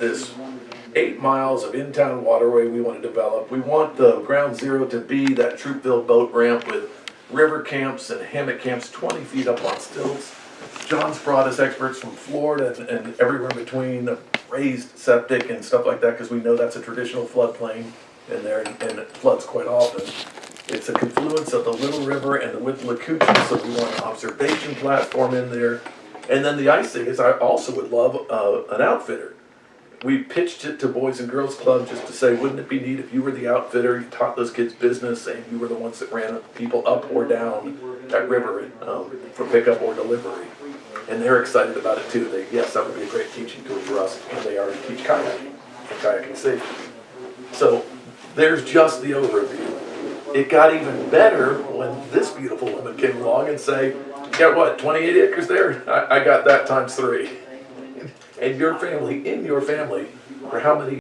this eight miles of in-town waterway we want to develop. We want the ground zero to be that Troupville boat ramp with river camps and hammock camps twenty feet up on stilts. John's brought us experts from Florida and, and everywhere in between, raised septic and stuff like that, because we know that's a traditional floodplain in there and and it floods quite often. It's a confluence of the Little River and the Withlacoochee, so we want an observation platform in there. And then the icing is I also would love, uh, an outfitter. We pitched it to Boys and Girls Club just to say, wouldn't it be neat if you were the outfitter, you taught those kids business, and you were the ones that ran people up or down that river, um, for pickup or delivery. And they're excited about it too. They, yes, that would be a great teaching tool for us, and they already teach kayaking, kayaking safety. So there's just the overview. It got even better when this beautiful woman came along and say, got what, twenty-eight acres there? I, I got that times three. And your family, in your family, for how many